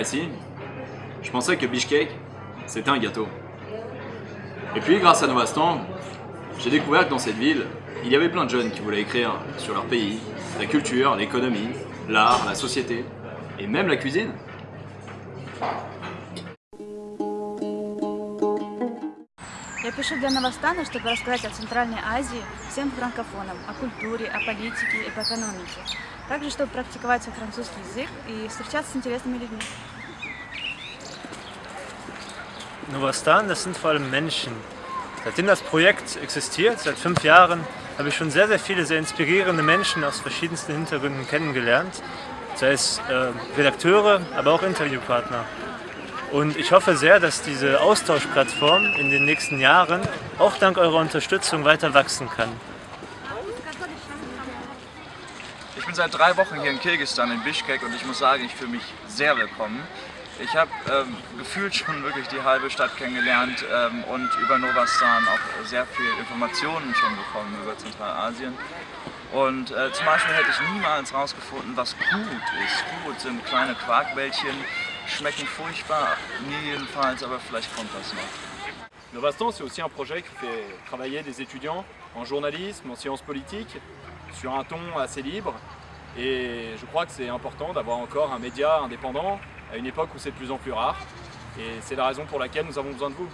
ici, je pensais que Bishkek, c'était un gâteau. Et puis, grâce à Novastan, j'ai découvert que dans cette ville, il y avait plein de jeunes qui voulaient écrire sur leur pays, la culture, l'économie, l'art, la société, et même la cuisine. Я пишу для Новостана, чтобы рассказать о Центральной Азии всем франкофонам, о культуре, о политике и по экономике. Также, чтобы практиковать свой французский язык и встречаться с интересными людьми. Novastan, das sind vor allem Menschen. Seitdem das Projekt existiert, seit fünf Jahren, habe ich schon sehr, sehr viele sehr inspirierende Menschen aus verschiedensten Hintergründen kennengelernt. Sei es äh, Redakteure, aber auch Interviewpartner. Und ich hoffe sehr, dass diese Austauschplattform in den nächsten Jahren auch dank eurer Unterstützung weiter wachsen kann. Ich bin seit drei Wochen hier in Kirgisistan, in Bishkek und ich muss sagen, ich fühle mich sehr willkommen. Ich habe ähm, gefühlt schon wirklich die halbe Stadt kennengelernt ähm, und über Novastan auch sehr viel Informationen schon bekommen über Zentralasien. Und äh, zum Beispiel hätte ich niemals herausgefunden, was gut ist. Gut sind kleine Quarkbällchen, schmecken furchtbar, mir jedenfalls, aber vielleicht kommt das noch. Novastan, c'est aussi un projet qui fait travailler des étudiants en journalisme, en sciences politiques, sur un ton assez libre. Et je crois que c'est important d'avoir encore un média indépendant à une époque où c'est de plus en plus rare. Et c'est la raison pour laquelle nous avons besoin de vous.